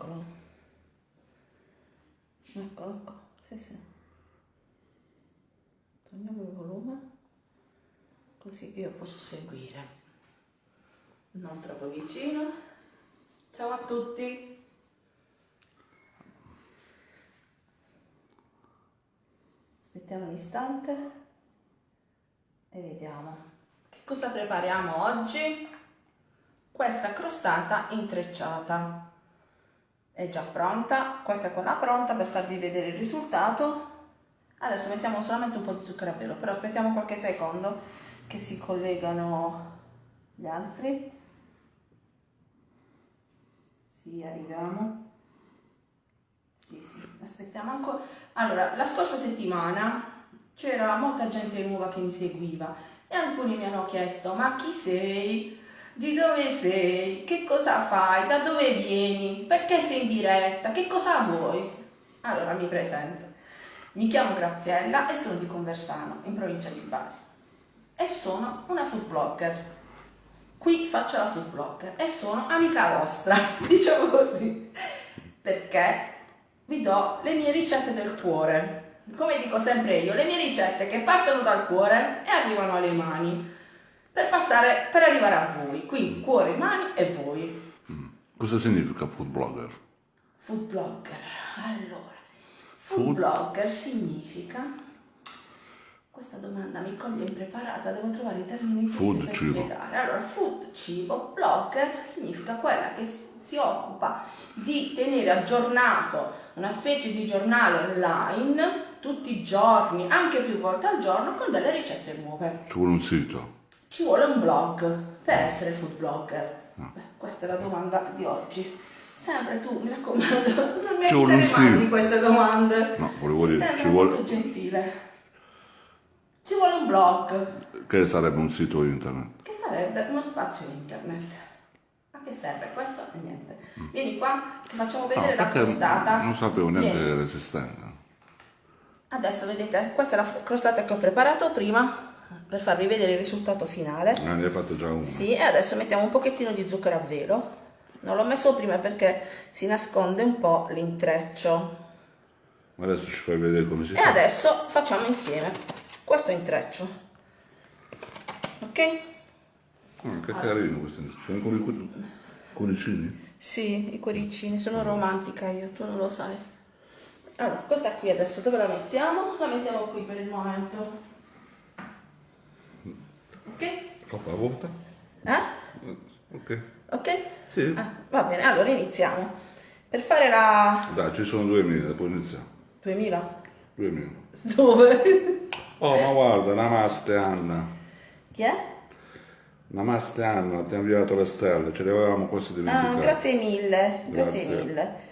Eccolo. Eccolo qua. Sì, sì. Togliamo il volume così io posso seguire. Non troppo vicino. Ciao a tutti. Aspettiamo un istante e vediamo. Che cosa prepariamo oggi? Questa crostata intrecciata è già pronta, questa è quella pronta per farvi vedere il risultato. Adesso mettiamo solamente un po' di zucchero a velo, però aspettiamo qualche secondo che si collegano gli altri. Sì, arriviamo. Sì, sì, aspettiamo ancora. Allora, la scorsa settimana c'era molta gente nuova che mi seguiva e alcuni mi hanno chiesto, ma chi sei? Di dove sei? Che cosa fai? Da dove vieni? Perché sei in diretta? Che cosa vuoi? Allora mi presento. Mi chiamo Graziella e sono di Conversano, in provincia di Bari. E sono una food blogger. Qui faccio la food blogger e sono amica vostra, diciamo così, perché vi do le mie ricette del cuore. Come dico sempre io, le mie ricette che partono dal cuore e arrivano alle mani per passare per arrivare a voi. Quindi cuore, mani e voi. Mm. Cosa significa food blogger? Food blogger. Allora, food, food blogger significa questa domanda mi coglie impreparata, devo trovare i termini food, per cibo. spiegare. Allora, food, cibo, blogger significa quella che si occupa di tenere aggiornato una specie di giornale online tutti i giorni, anche più volte al giorno, con delle ricette nuove. Ci vuole un sito? Ci vuole un blog per essere food blogger. Beh, questa è la domanda di oggi. Sempre tu, mi raccomando, non mi essere mai di queste domande. No, volevo dire, ci vuole... molto gentile. Ci vuole un blog. Che sarebbe un sito internet? Che sarebbe uno spazio internet. A che serve questo? Niente. Vieni qua che facciamo vedere no, la crostata. Non sapevo neanche l'esistenza. Adesso vedete, questa è la crostata che ho preparato prima per farvi vedere il risultato finale. Ah, ne hai fatto già uno. Sì, e adesso mettiamo un pochettino di zucchero a velo. Non l'ho messo prima perché si nasconde un po' l'intreccio. Ma adesso ci fai vedere come si e fa. E adesso facciamo insieme questo intreccio. Ok? Ah, che allora. carino questo. Sono con i cuoricini? Sì, i cuoricini. Sono romantica io, tu non lo sai. Allora, questa qui adesso dove la mettiamo? La mettiamo qui per il momento. Ok? Troppa volta? Eh? Ok. Ok? Sì. Ah, va bene, allora iniziamo. Per fare la... Dai, ci sono 2000, poi iniziamo. 2000? 2000. Dove? Oh, ma guarda, namaste Anna. Chi è? Namaste Anna, ti ha inviato le stelle, ce le avevamo quasi dimenticate. Ah, grazie mille, grazie, grazie. mille.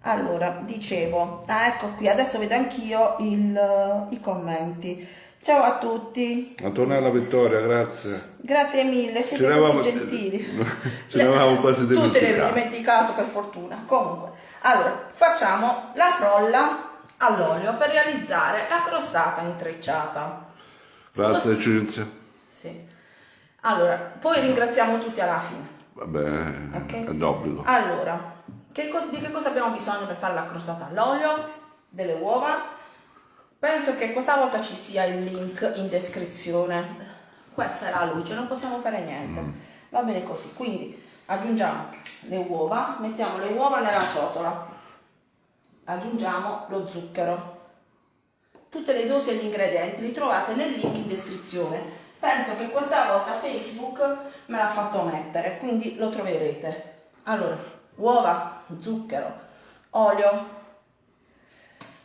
Allora, dicevo, ah ecco qui, adesso vedo anch'io i commenti. Ciao a tutti. Antonella Vittoria, grazie. Grazie mille, siete così gentili. Ce l'avevamo quasi dimenticato. Tu te ne eri dimenticato per fortuna. Comunque, allora, facciamo la frolla all'olio per realizzare la crostata intrecciata. Grazie Cinzia. Sì. Allora, poi ringraziamo tutti alla fine. Vabbè, okay? è d'obbligo. Allora, che di che cosa abbiamo bisogno per fare la crostata all'olio? Delle uova. Penso che questa volta ci sia il link in descrizione. Questa è la luce, non possiamo fare niente. Mm. Va bene così, quindi aggiungiamo le uova, mettiamo le uova nella ciotola, aggiungiamo lo zucchero. Tutte le dosi e gli ingredienti li trovate nel link in descrizione. Penso che questa volta Facebook me l'ha fatto mettere, quindi lo troverete. Allora, uova, zucchero, olio.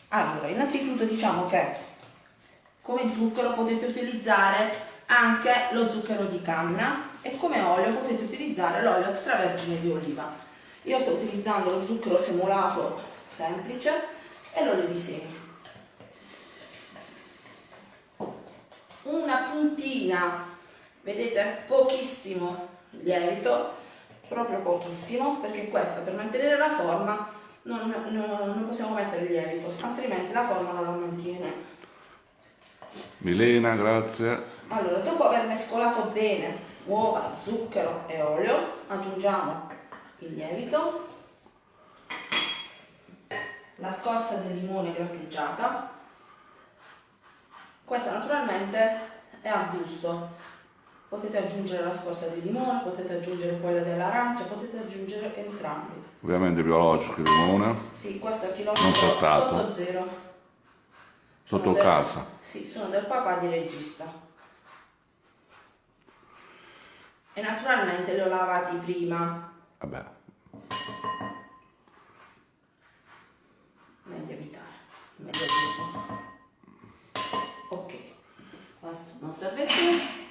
Allora, innanzitutto diciamo che come zucchero potete utilizzare anche lo zucchero di canna e come olio potete utilizzare l'olio extravergine di oliva. Io sto utilizzando lo zucchero semolato semplice e l'olio di semi. Una puntina, vedete, pochissimo lievito proprio pochissimo perché questa per mantenere la forma non, non, non possiamo mettere il lievito altrimenti la forma non la mantiene Milena grazie allora dopo aver mescolato bene uova, zucchero e olio aggiungiamo il lievito la scorza del limone grattugiata. Questa naturalmente è a gusto. Potete aggiungere la scorza di limone, potete aggiungere quella dell'arancia, potete aggiungere entrambi. Ovviamente biologico il limone. Sì, questo è chilometro sotto zero. Sotto Sono del- casa. Sì, sono del papà di regista. E naturalmente li ho lavati prima. Vabbè. Meglio evitare. Meglio dirlo. Ok. Questo non serve più.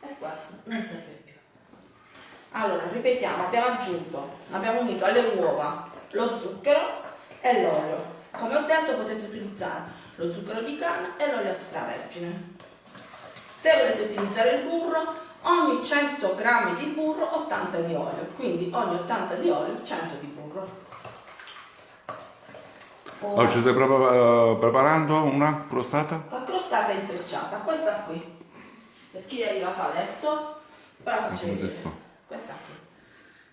E questo non serve più. Allora, ripetiamo, abbiamo aggiunto, abbiamo unito alle uova lo zucchero e l'olio. Come ho detto potete utilizzare lo zucchero di canna e l'olio extravergine. Se volete utilizzare il burro, ogni 100 g di burro 80 di olio, quindi ogni 80 di olio 100 di burro. Ora- Oggi stai prepa- preparando una crostata? la crostata intrecciata, questa qui. Per chi è arrivato adesso, ve la faccio vedere. Questa qui.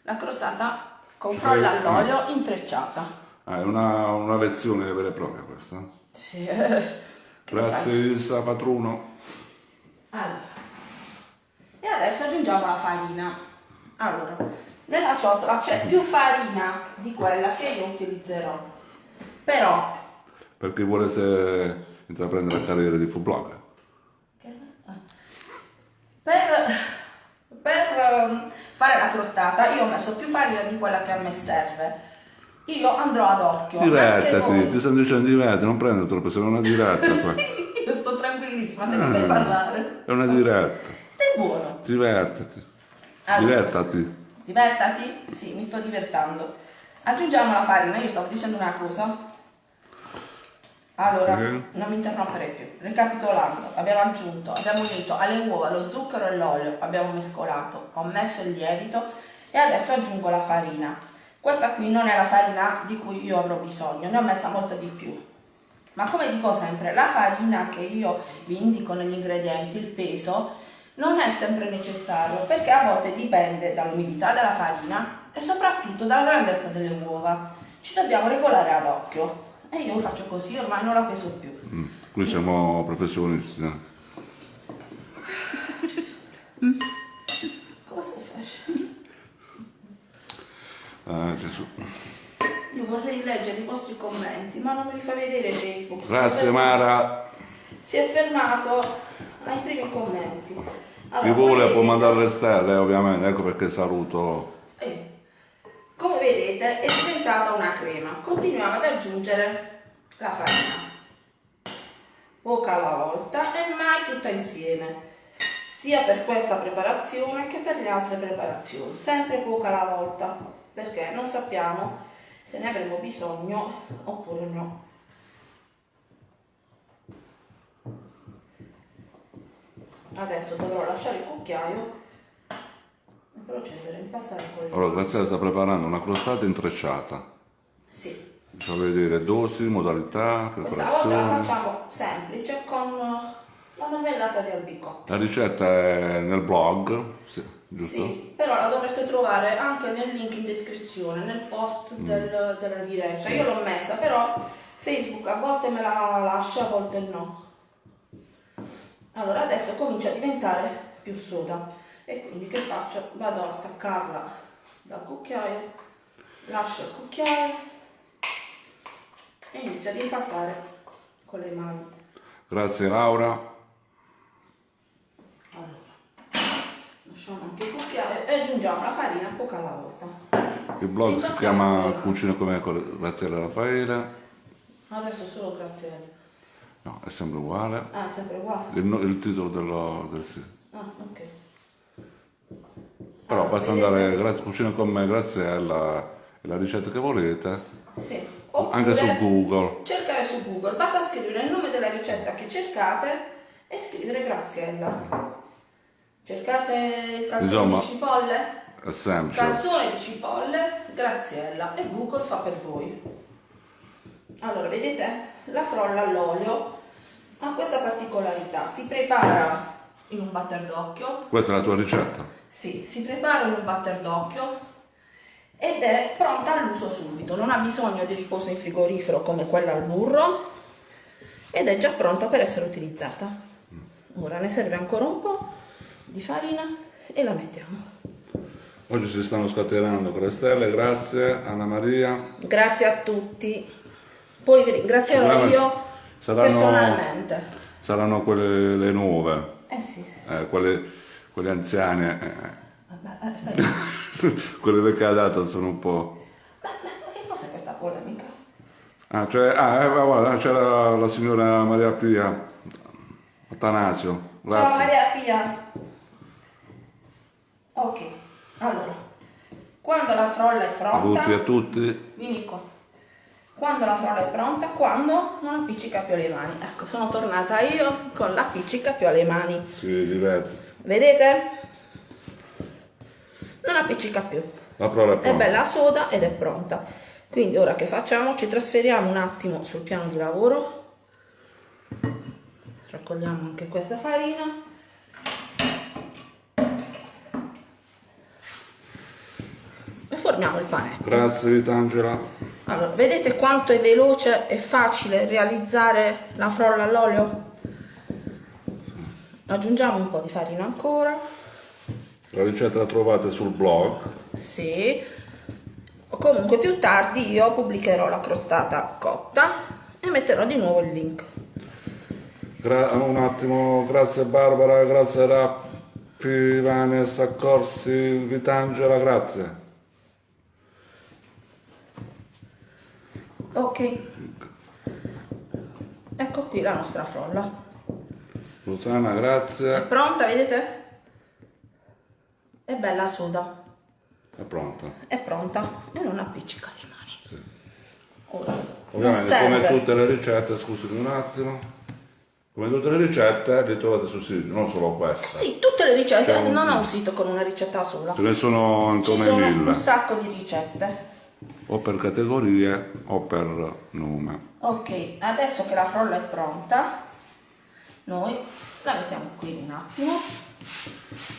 La crostata con Ci frolla all'olio intrecciata. Ah, è una, una lezione vera e propria questa. Sì. Grazie. Isa Patruno. Allora. E adesso aggiungiamo la farina. Allora, nella ciotola c'è più farina di quella che io utilizzerò. Però Per chi volesse intraprendere la carriera di food blogger. Per, per ehm, fare la crostata io ho messo più farina di quella che a me serve. Io andrò ad occhio. voi. ti sto dicendo divertiti, non prendo troppo, è una diretta qua. Io sto tranquillissima, se mi fai parlare. È una diretta. Stai buono. Divertati. Allora. Divertati. Divertati? Sì, mi sto divertendo. Aggiungiamo la farina, io stavo dicendo una cosa. Allora, Eh. non mi interromperei più. Ricapitolando, abbiamo aggiunto, abbiamo unito alle uova lo zucchero e l'olio, abbiamo mescolato, ho messo il lievito e adesso aggiungo la farina. Questa qui non è la farina di cui io avrò bisogno, ne ho messa molta di più. Ma come dico sempre, la farina che io vi indico negli ingredienti, il peso, non è sempre necessario perché a volte dipende dall'umidità della farina e soprattutto dalla grandezza delle uova. Ci dobbiamo regolare ad occhio e io faccio così, ormai non la peso più. Mm, Qui siamo professionisti. Come stai facendo? Ah, Gesù. Io vorrei leggere i vostri commenti, ma non me li fa vedere Facebook. Grazie Mara. Si è fermato ai primi commenti. Chi Allora, vuole come può mandare le stelle, ovviamente, ecco perché saluto. Vedete è diventata una crema. Continuiamo ad aggiungere la farina. Poca alla volta e mai tutta insieme. Sia per questa preparazione che per le altre preparazioni. Sempre poca alla volta. Perché non sappiamo se ne avremo bisogno oppure no. Adesso dovrò lasciare il cucchiaio procedere a impastare con le Allora, Graziella sta preparando una crostata intrecciata. Sì, fa vedere dosi, modalità, questa volta la preparazione. facciamo semplice con la marmellata di albicocca. La ricetta è nel blog, sì, giusto? Sì, però la dovreste trovare anche nel link in descrizione, nel post Mm. del- della diretta. Io l'ho messa, però Facebook a volte me la lascia, a volte no. Allora adesso comincia a diventare più soda e quindi che faccio? Vado a staccarla dal cucchiaio, lascio il cucchiaio e inizio ad impastare con le mani. Grazie Laura. Allora, lasciamo anche il cucchiaio e aggiungiamo la farina poca alla volta. Il blog si chiama. Cucina come con Graziella Raffaele. Adesso solo grazie. No, è sempre uguale. Ah, sempre uguale. Il, il titolo dello- del sito. Ah, ok. Però Ah, basta andare grazie, Cucina con me, Graziella, e la ricetta che volete. Sì. Anche su Oppure Google. Cercare su Google, basta scrivere il nome della ricetta che cercate e scrivere Graziella. Cercate il calzone Insomma. di cipolle? È semplice. Calzone di cipolle, Graziella e Google fa per voi. Allora, vedete? La frolla all'olio ha questa particolarità. Si prepara in un batter d'occhio Questa è la tua ricetta. Sì, si prepara in un batter d'occhio ed è pronta all'uso subito, non ha bisogno di riposo in frigorifero come quella al burro ed è già pronta per essere utilizzata. Ora ne serve ancora un po' di farina e la mettiamo. Oggi si stanno scatenando con le stelle, grazie Anna Maria. Grazie a tutti. Poi vi ringrazierò io saranno- personalmente. Saranno quelle le nuove, Eh sì. eh, quelle, quelle anziane, eh, eh, quelle vecchie data sono un po'... Ma che cos'è questa polemica? Ah, cioè, ah, eh, guarda, c'era la signora Maria Pia, Atanasio, Ciao grazie. Maria Pia. Ok, allora, quando la frolla è pronta, e a tutti, vieni qua. Quando la frolla è pronta, quando non appiccica più alle mani. Ecco, sono tornata io con l'appiccica più alle mani. si diverte. Vedete? Non appiccica più. La prova è È pronta. bella soda ed è pronta. Quindi ora che facciamo? Ci trasferiamo un attimo sul piano di lavoro. Raccogliamo anche questa farina. E formiamo il panetto. Grazie Vitangela. Allora, vedete quanto è veloce e facile realizzare la frolla all'olio? Aggiungiamo un po' di farina ancora. La ricetta la trovate sul blog. Sì. Comunque più tardi io pubblicherò la crostata cotta e metterò di nuovo il link. Gra- un attimo, grazie Barbara, grazie Rappi, Vanessa Corsi, Vitangela, grazie. Ok. Ecco qui la nostra frolla. È grazie. pronta, vedete? È bella soda. È pronta. È pronta e non appiccica le mani. Ora, non Ovviamente come tutte le ricette, scusami un attimo, come tutte le ricette le trovate sul sito, non solo questa. Sì, tutte le ricette, un- non ho un sito con una ricetta sola. Ce ne sono come sono un mille, sacco di ricette. O per categorie o per nome. Ok, adesso che la frolla è pronta, noi la mettiamo qui un attimo,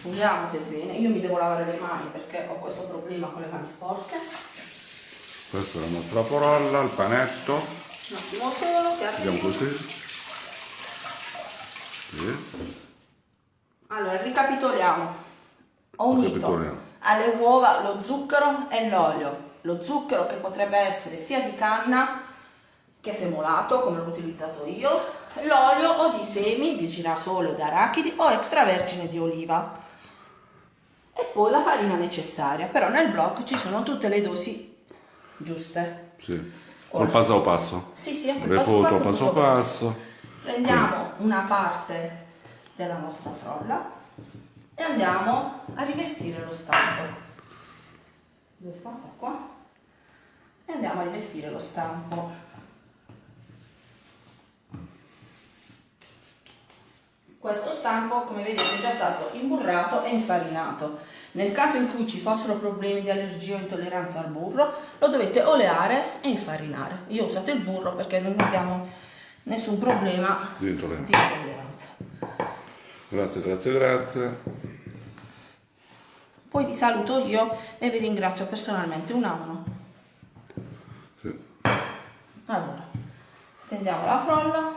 puliamo per bene. Io mi devo lavare le mani perché ho questo problema con le mani sporche. Questa è la nostra porolla, il panetto, Un attimo solo, che vediamo così. Sì. Allora, ricapitoliamo. Ho unito Ricapitoliamo. alle uova lo zucchero e l'olio. Lo zucchero che potrebbe essere sia di canna che semolato, come l'ho utilizzato io, l'olio o di semi di girasole o di arachidi o extravergine di oliva. E poi la farina necessaria, però nel blog ci sono tutte le dosi giuste. Sì. Col passo passo. Sì, sì, Le passo foto passo, passo passo. Prendiamo una parte della nostra frolla e andiamo a rivestire lo stampo. Dove sta qua? E andiamo a rivestire lo stampo. Questo stampo, come vedete, è già stato imburrato e infarinato. Nel caso in cui ci fossero problemi di allergia o intolleranza al burro, lo dovete oleare e infarinare. Io ho usato il burro perché non abbiamo nessun problema Di intolleranza. di intolleranza. Grazie, grazie, grazie. Poi vi saluto io e vi ringrazio personalmente. Un. Sì. Allora, stendiamo la frolla.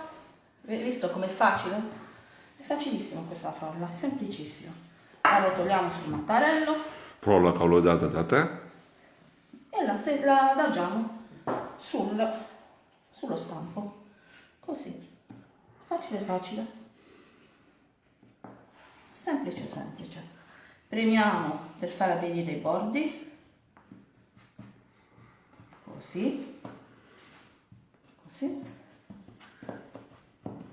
Vi- Visto com'è facile? È facilissimo questa frolla, è semplicissimo. La rotoliamo sul mattarello Frolla collodata da te. e la, la adagiamo sul, sullo stampo. Così. Facile, facile. Semplice, semplice. Premiamo per far aderire i bordi. Così. Così.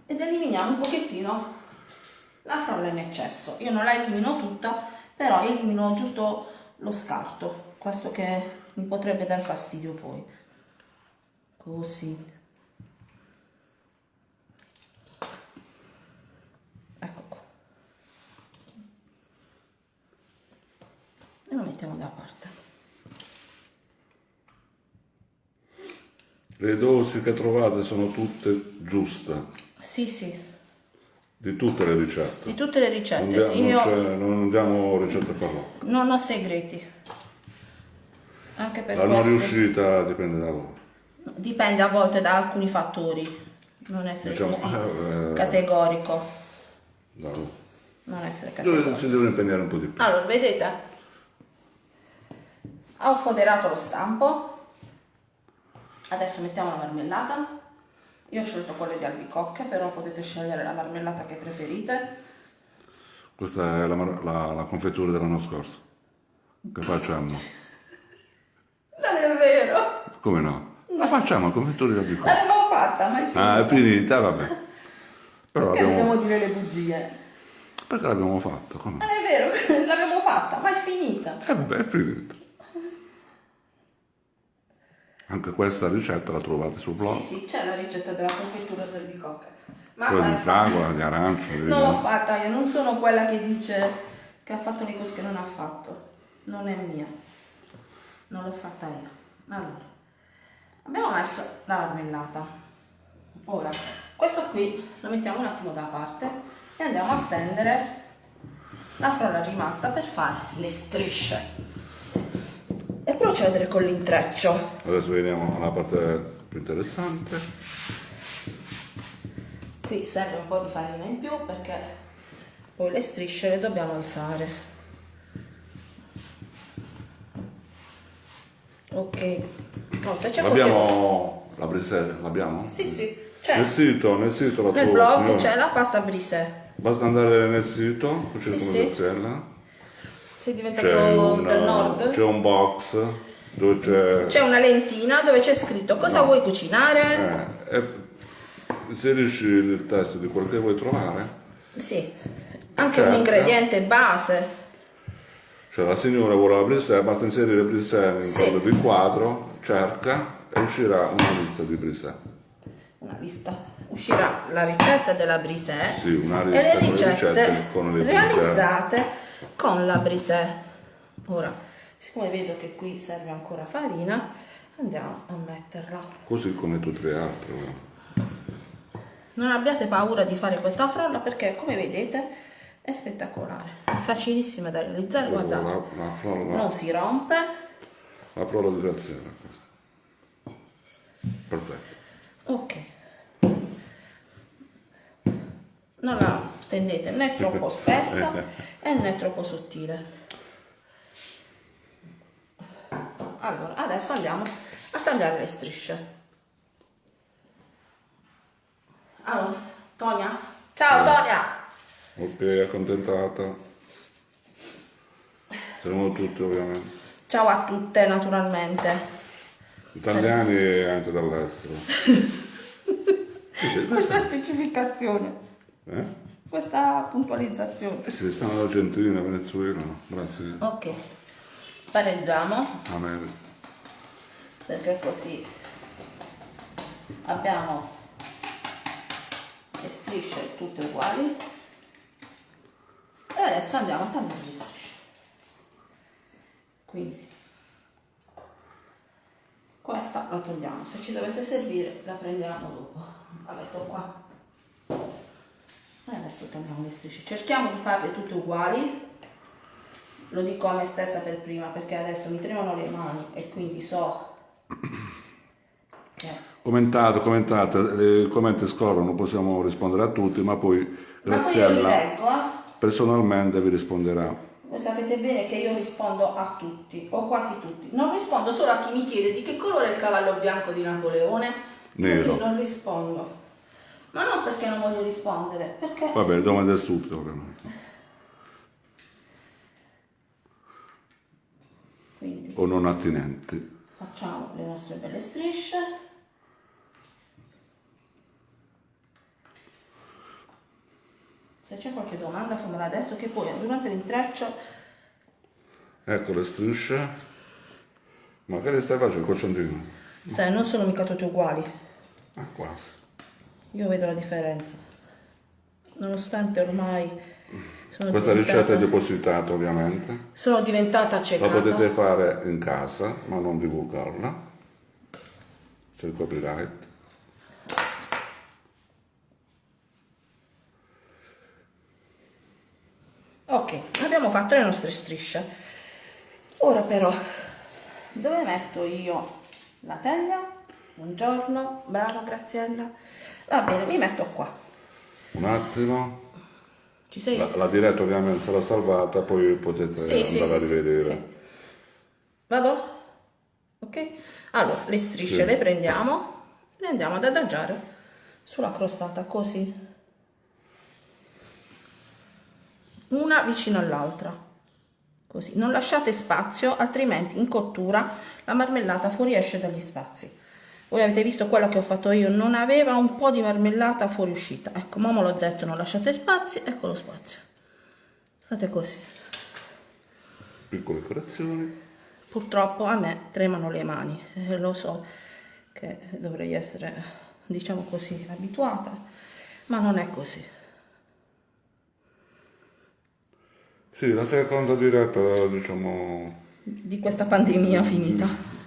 Ed eliminiamo un pochettino la frolla in eccesso. Io non la elimino tutta, però elimino giusto lo scarto, questo che mi potrebbe dar fastidio poi. Così. Ecco qua. E lo mettiamo da parte. Le dosi che trovate sono tutte giuste, Sì, sì, di tutte le ricette. di tutte le Non, ricette. non Io c'è- non diamo ricette farlocche. non ho segreti. Anche per La non riuscita dipende da voi. Dipende a volte da alcuni fattori. Non essere Diciamo, così eh, categorico. Voi. Non essere categorico. si devono impegnare un po' di più. Allora, vedete? Ho foderato lo stampo. Adesso mettiamo la marmellata. Io ho scelto quelle di albicocche, però potete scegliere la marmellata che preferite. Questa è la, la- la confettura dell'anno scorso. Che facciamo? Non è vero! Come no? La facciamo, la confettura di albicocche. L'abbiamo fatta, ma è finita. Ah, è finita, vabbè. Però Perché abbiamo... dobbiamo dire le bugie? Perché l'abbiamo? Come? Non è vero, l'abbiamo fatta, ma è finita. Eh vabbè, è finita. Anche questa ricetta la trovate sul blog. Sì, sì, c'è la ricetta della confettura di albicocche. Ma Quella di fragola, di arancio. di non l'ho fatta io, non sono quella che dice che ha fatto le cose che non ha fatto. Non è mia. Non l'ho fatta io. Allora, abbiamo messo la marmellata. Ora, questo qui lo mettiamo un attimo da parte e andiamo a stendere la frolla rimasta per fare le strisce procedere con l'intreccio. Adesso veniamo alla parte più interessante. Qui serve un po' di farina in più perché poi le strisce le dobbiamo alzare. Ok. No, se c'è qualche... L'abbiamo la brisella, l'abbiamo? Sì, sì. C'è. Nel sito, nel sito la Nel blog c'è la pasta brisè. Basta andare nel sito, Sì, come sì. Sei diventato C'è un, del nord? c'è un box dove c'è... C'è una lentina dove c'è scritto cosa vuoi cucinare. eh, e inserisci il testo di quel che vuoi trovare. Sì. Anche Certo. un ingrediente base. Cioè la signora vuole la brisella, basta inserire brisella in Sì. quello di quadro, cerca e uscirà una lista di brisella. Una lista. Uscirà la ricetta della brisè Sì, una e le con le ricette ricette realizzate con la brisè. Ora, siccome vedo che qui serve ancora farina, andiamo a metterla. Così come tutte le altre. Non abbiate paura di fare questa frolla perché, come vedete, è spettacolare. È facilissima da realizzare, Questa è guardate. la, la, frolla, Non si rompe. la frolla di questa. Perfetto. Ok. Non la stendete né troppo spessa e né troppo sottile. Allora, adesso andiamo a tagliare le strisce. Allora, Tonia? Ciao Tonia! Ok, accontentata. Siamo tutti ovviamente. Ciao a tutte naturalmente. Italiani e anche dall'estero. Questa specificazione, Eh? questa puntualizzazione. Eh sì, stanno Argentina, Venezuela, grazie. Ok, pareggiamo. America. perché così abbiamo le strisce tutte uguali e adesso andiamo a tagliare le strisce quindi questa la togliamo se ci dovesse servire la prendiamo dopo la metto qua e adesso tagliamo le strisce cerchiamo di farle tutte uguali lo dico a me stessa per prima perché adesso mi tremano le mani e quindi so che Commentate, commentate, i commenti scorrono, possiamo rispondere a tutti, ma poi ma poi Graziella leggo eh. personalmente vi risponderà. voi sapete bene che io rispondo a tutti o quasi tutti non rispondo solo a chi mi chiede di che colore è il cavallo bianco di Napoleone Nero. Non rispondo ma non perché non voglio rispondere perché Vabbè, domande stupide ovviamente. quindi O non attinenti. facciamo le nostre belle strisce se c'è qualche domanda fammela adesso che poi durante l'intreccio Ecco le strisce. Ma che le stai facendo col centino? sai non sono mica tutte uguali Ah, quasi. Io vedo la differenza nonostante ormai sono Questa ricetta è depositata ovviamente. sono diventata La accecata potete fare in casa, ma non divulgarla. C'è il copyright. ok abbiamo fatto le nostre strisce ora però dove metto io la teglia? Buongiorno, brava Graziella. Va bene, mi metto qua. Un attimo. Ci sei? La, la diretta ovviamente sarà salvata, poi potete Sì, andare sì, a rivedere. sì. Vado? Ok? Allora, le strisce le prendiamo, le andiamo ad adagiare sulla crostata così. Una vicino all'altra. Così. Non lasciate spazio, altrimenti in cottura la marmellata fuoriesce dagli spazi. Voi avete visto quello che ho fatto io, non aveva un po' di marmellata fuoriuscita. Ecco, mamma l'ho detto, non lasciate spazi, ecco lo spazio. Fate così. Piccole correzioni. Purtroppo a me tremano le mani, eh, lo so che dovrei essere, diciamo così, abituata, ma non è così. Sì, la seconda diretta, diciamo, Di questa pandemia finita.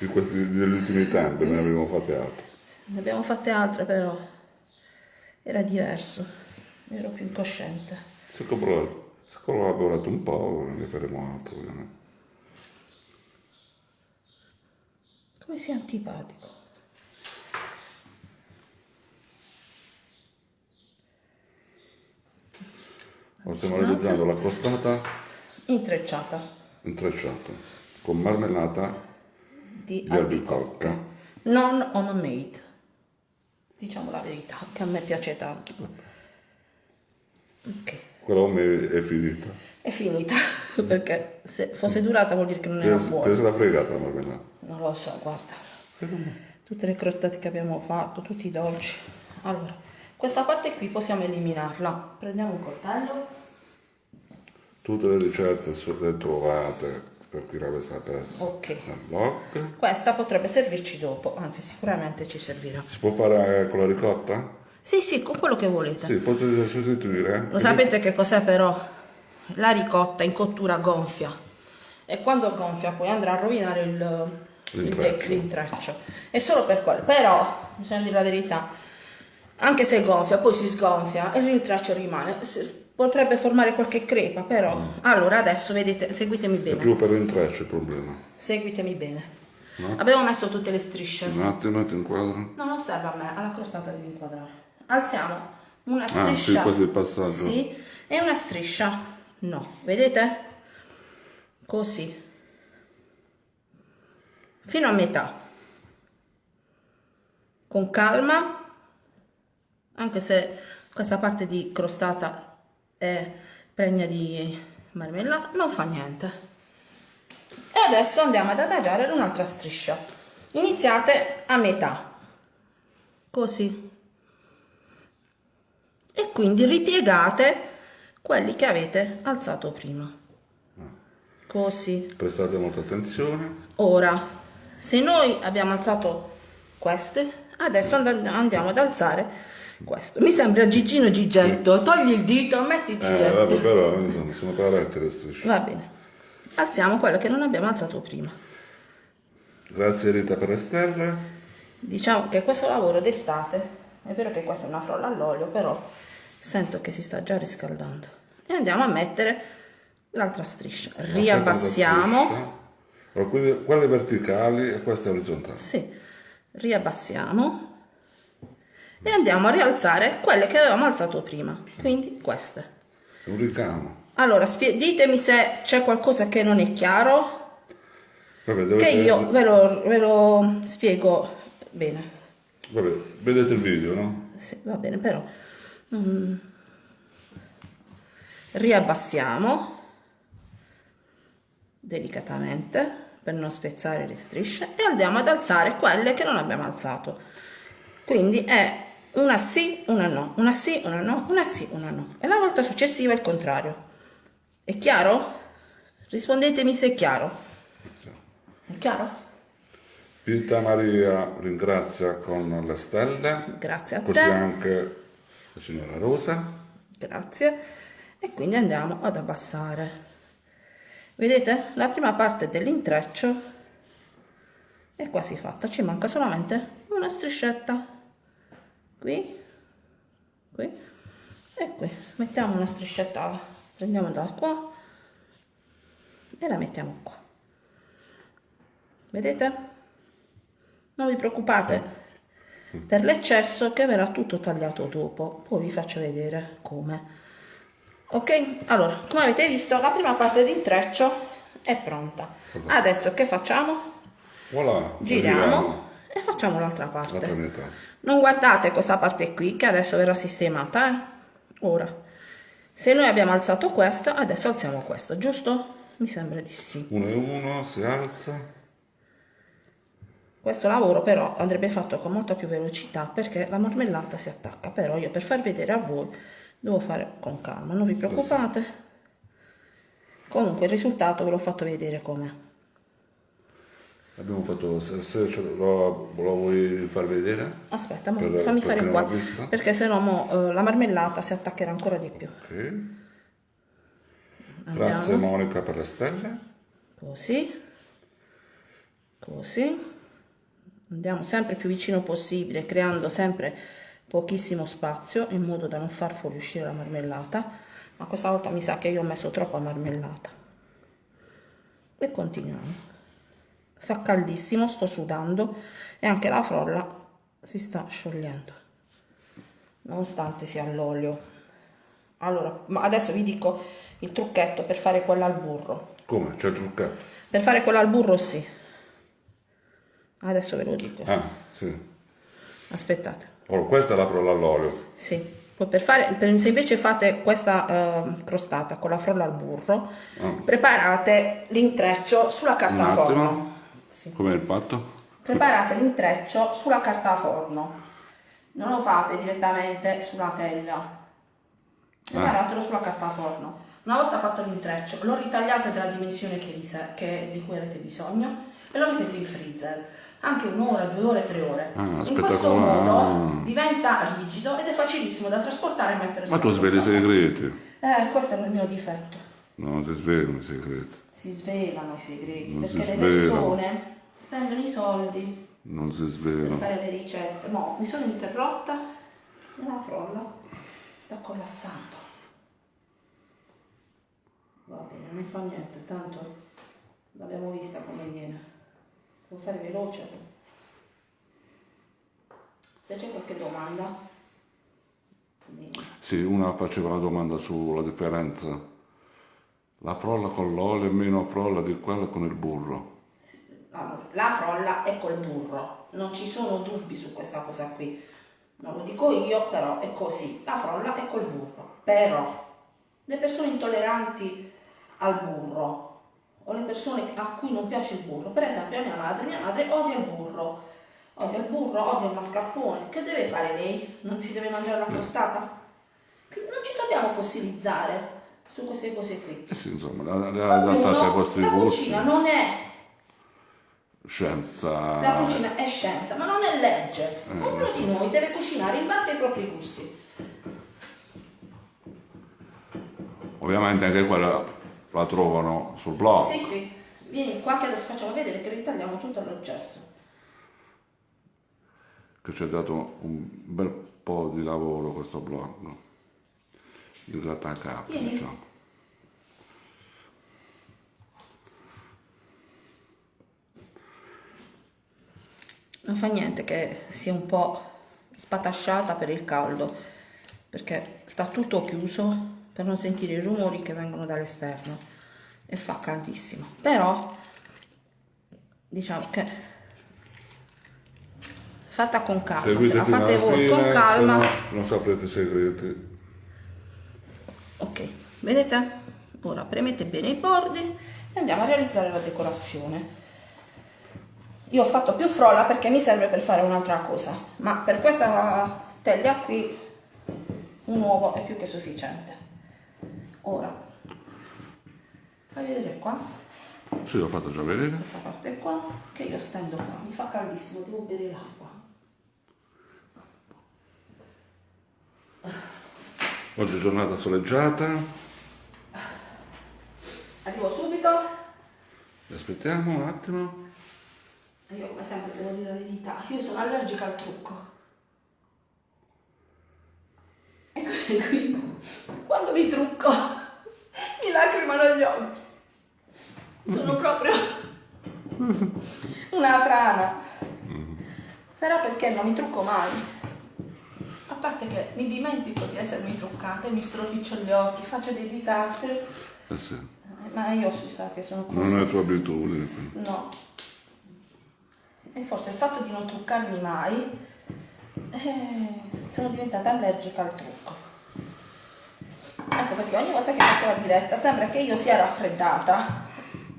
Di questi, degli ultimi tempi, ne abbiamo fatte altre. Ne abbiamo fatte altre però era diverso, ero più incosciente. Se se collaborato un po', ne faremo altro, ovviamente. Come sei antipatico. Ora stiamo realizzando la crostata Intrecciata intrecciata con marmellata di, di albicocca. non homemade. Diciamo la verità, che a me piace tanto. Ok. Quella è finita. È finita, perché se fosse durata vuol dire che non era buona. se l'ha fregata la marmellata. Non lo so, guarda. Tutte le crostate che abbiamo fatto, tutti i dolci. Allora, questa parte qui possiamo eliminarla. Prendiamo un coltello. Tutte le ricette le trovate per chi l'avesse perso Ok. Questa potrebbe servirci dopo, anzi sicuramente ci servirà. Si può fare con la ricotta? Sì, sì, con quello che volete. Sì, potete sostituire. Lo sapete che cos'è però? La ricotta in cottura gonfia. E quando gonfia poi andrà a rovinare il, l'intreccio. È solo per quello. Però, bisogna dire la verità, anche se gonfia, poi si sgonfia e l'intreccio rimane. Potrebbe formare qualche crepa, però. Allora, adesso vedete, seguitemi È bene. più per l'intreccio il problema. Seguitemi bene. Abbiamo messo tutte le strisce. Un attimo ti inquadro. No, non serve a me, alla crostata devi inquadrare. Alziamo una Ah, striscia. sì, così il passaggio. Sì, e una striscia. No, vedete? Così. Fino a metà. Con calma, anche se questa parte di crostata è pregna di marmellata, non fa niente. E adesso andiamo ad adagiare un'altra striscia. Iniziate a metà, così. E quindi ripiegate quelli che avete alzato prima. Così. Prestate molta attenzione. Ora, se noi abbiamo alzato queste, adesso and- andiamo ad alzare questo. Mi sembra Gigino Gigetto. Togli il dito, metti il Eh, Gigetto. vabbè, però insomma, sono corrette le strisce. Va bene. Alziamo quello che non abbiamo alzato prima. Grazie Rita per le stelle. Diciamo che questo lavoro d'estate, è vero che questa è una frolla all'olio, però sento che si sta già riscaldando. E andiamo a mettere l'altra striscia. Riabbassiamo. striscia. Allora, quelle, quelle verticali e queste orizzontali. Sì, riabbassiamo. E andiamo a rialzare quelle che avevamo alzato prima. Quindi queste. Un ricamo. Allora, ditemi se c'è qualcosa che non è chiaro, Vabbè, che io ve lo, ve lo spiego bene. vabbè, vedete il video, no? Sì, va bene, però mm, riabbassiamo delicatamente per non spezzare le strisce e andiamo ad alzare quelle che non abbiamo alzato. Quindi è una sì, una no, una sì, una no, una sì, una no. E la volta successiva il contrario. È chiaro? Rispondetemi se è chiaro. È chiaro? Vita Maria ringrazia con le stelle, Grazie a così te. anche la signora Rosa. grazie e quindi andiamo ad abbassare vedete la prima parte dell'intreccio è quasi fatta ci manca solamente una striscetta qui qui e qui mettiamo una striscetta prendiamola da qua e la mettiamo qua vedete? Non vi preoccupate per l'eccesso che verrà tutto tagliato dopo, poi vi faccio vedere come. Ok? Allora, come avete visto, la prima parte di intreccio è pronta. Adesso che facciamo? Voilà, Giriamo e facciamo l'altra parte. Non guardate questa parte qui che adesso verrà sistemata, eh? Ora, se noi abbiamo alzato questo, adesso alziamo questo, giusto? Mi sembra di sì. Uno e uno, si alza. Questo lavoro però andrebbe fatto con molta più velocità perché la marmellata si attacca, però io per far vedere a voi devo fare con calma, non vi preoccupate. Comunque il risultato ve l'ho fatto vedere com'è. Abbiamo fatto, se, ce lo, lo vuoi far vedere? Aspetta, mo, Per- fammi per fare qua, perché se no mo, eh, la marmellata si attaccherà ancora di più. Ok. Grazie Andiamo. Monica per le stelle. Così, così. Andiamo sempre più vicino possibile, creando sempre pochissimo spazio in modo da non far fuoriuscire la marmellata. Ma questa volta mi sa che io ho messo troppa marmellata. E continuiamo. Fa caldissimo, sto sudando e anche la frolla si sta sciogliendo, nonostante sia all'olio. Allora, ma adesso vi dico il trucchetto per fare quella al burro. Come? C'è il truccato? Per fare quella al burro sì. Adesso ve lo dico. Ah, sì. Aspettate. Allora, questa è la frolla all'olio. Sì. Per fare, per- se invece fate questa eh, crostata con la frolla al burro, preparate l'intreccio sulla carta forno. Sì. Come il fatto? Preparate l'intreccio sulla carta forno. Non lo fate direttamente sulla teglia. Preparatelo sulla carta forno. Una volta fatto l'intreccio, lo ritagliate della dimensione che che- di cui avete bisogno e lo mettete in freezer. Anche un'ora, due ore, tre ore. Ah, in questo modo ah. diventa rigido ed è facilissimo da trasportare e mettere Ma tu sveli i segreti. Eh, questo è il mio difetto. No, non si svelano i segreti. Si svelano i segreti Non perché si le persone spendono i soldi Non si per svelano. fare le ricette. No, mi sono interrotta e la frolla sta collassando. Va bene, non fa niente, tanto l'abbiamo vista come viene. Devo fare veloce. Se c'è qualche domanda, dimmi. Sì, una faceva la domanda sulla differenza. La frolla con l'olio è meno frolla di quella con il burro. La frolla è col burro, non ci sono dubbi su questa cosa qui. Non lo dico io, però è così. La frolla è col burro. Però le persone intolleranti al burro o le persone a cui non piace il burro, per esempio a mia madre, mia madre odia il burro, odia il burro, odia il mascarpone. Che deve fare lei? Non si deve mangiare la crostata? Non ci dobbiamo fossilizzare su queste cose qui. Eh sì, insomma, le le adattate ai vostri la gusti. cucina non è Scienza. La cucina è scienza, ma non è legge. Eh, Ognuno di noi deve cucinare in base ai propri gusti. Ovviamente anche quella la trovano sul blog. Sì, sì. Vieni qua che adesso facciamo vedere che ritagliamo tutto l'eccesso. Che ci ha dato un bel po' di lavoro questo blog. Di grattacapo, Vieni. diciamo. Non fa niente che sia un po' spatasciata per il caldo, perché sta tutto chiuso per non sentire i rumori che vengono dall'esterno e fa caldissimo. Però diciamo che fatta con calma, se Seguite la fate voi con calma. se no non saprete segreti. Ok, vedete? Ora premete bene i bordi e andiamo a realizzare la decorazione. Io ho fatto più frolla perché mi serve per fare un'altra cosa, ma per questa teglia qui un uovo è più che sufficiente. Ora, fai vedere qua, Sì, l'ho fatto già vedere. questa parte qua, che io stendo qua, mi fa caldissimo, devo bere l'acqua. Oggi è giornata soleggiata. Arrivo subito. Aspettiamo un attimo. Io come sempre devo dire la verità, io sono allergica al trucco. E quindi quando mi trucco mi lacrimano gli occhi. Sono proprio Una frana. Sarà perché non mi trucco mai. A parte che mi dimentico di essermi truccata e mi stropiccio gli occhi, faccio dei disastri. Eh sì. Eh, Ma io si sa che sono Non così. è tua abitudine. No. E forse il fatto di non truccarmi mai, eh, sono diventata allergica al trucco. Ecco perché ogni volta che faccio la diretta sembra che io sia raffreddata.